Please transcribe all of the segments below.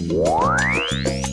Thank you.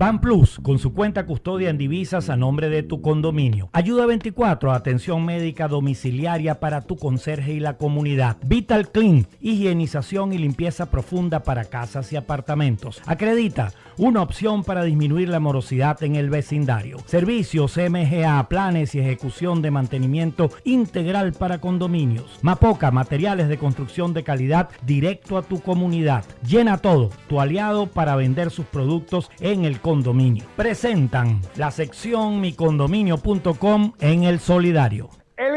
Ban Plus, con su cuenta custodia en divisas a nombre de tu condominio. Ayuda 24, atención médica domiciliaria para tu conserje y la comunidad. Vital Clean, higienización y limpieza profunda para casas y apartamentos. Acredita, una opción para disminuir la morosidad en el vecindario. Servicios MGA, planes y ejecución de mantenimiento integral para condominios. Mapoca, materiales de construcción de calidad directo a tu comunidad. Llena todo, tu aliado para vender sus productos en el Presentan la sección micondominio.com en el solidario.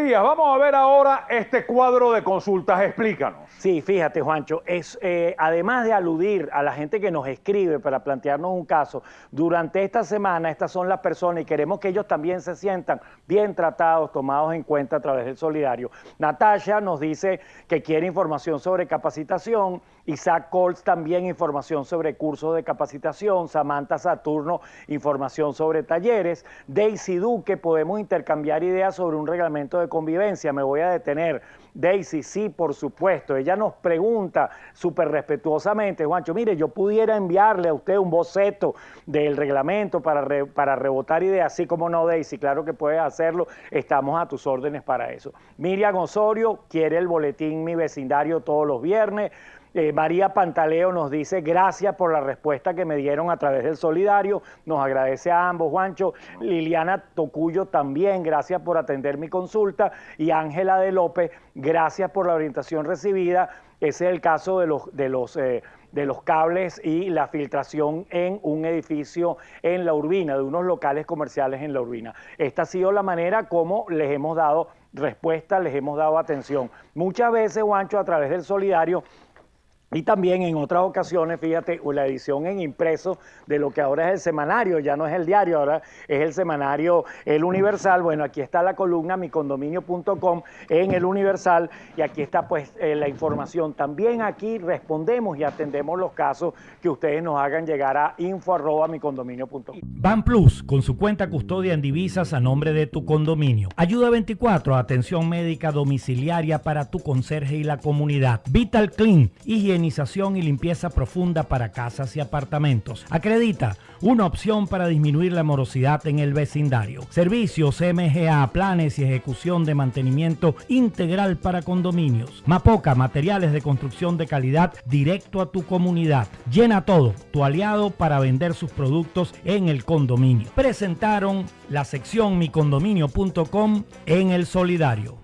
Elías, vamos a ver ahora este cuadro de consultas. Explícanos. Sí, fíjate, Juancho, es eh, además de aludir a la gente que nos escribe para plantearnos un caso, durante esta semana estas son las personas y queremos que ellos también se sientan bien tratados, tomados en cuenta a través del solidario. Natasha nos dice que quiere información sobre capacitación, Isaac Colts también información sobre cursos de capacitación, Samantha Saturno información sobre talleres, Daisy Duque podemos intercambiar ideas sobre un reglamento de convivencia, me voy a detener. Daisy, sí, por supuesto. Ella nos pregunta súper respetuosamente, Juancho, mire, yo pudiera enviarle a usted un boceto del reglamento para, para rebotar ideas, así como no, Daisy, claro que puedes hacerlo, estamos a tus órdenes para eso. Miriam Osorio quiere el boletín Mi Vecindario todos los viernes. Eh, María Pantaleo nos dice gracias por la respuesta que me dieron a través del Solidario. Nos agradece a ambos, Juancho. Liliana Tocuyo también, gracias por atender mi consulta. Y Ángela de López, gracias por la orientación recibida. Ese es el caso de los, de los, eh, de los cables y la filtración en un edificio en la Urbina, de unos locales comerciales en la Urbina. Esta ha sido la manera como les hemos dado respuesta, les hemos dado atención. Muchas veces, Juancho, a través del Solidario, y también en otras ocasiones, fíjate, la edición en impreso de lo que ahora es el semanario, ya no es el diario, ahora es el semanario El Universal. Bueno, aquí está la columna micondominio.com en El Universal y aquí está pues eh, la información. También aquí respondemos y atendemos los casos que ustedes nos hagan llegar a info.micondominio.com. Ban Plus, con su cuenta custodia en divisas a nombre de tu condominio. Ayuda 24, atención médica domiciliaria para tu conserje y la comunidad. Vital Clean, higiene y limpieza profunda para casas y apartamentos. Acredita una opción para disminuir la morosidad en el vecindario. Servicios MGA, planes y ejecución de mantenimiento integral para condominios. Mapoca, materiales de construcción de calidad directo a tu comunidad. Llena todo, tu aliado para vender sus productos en el condominio. Presentaron la sección micondominio.com en el solidario.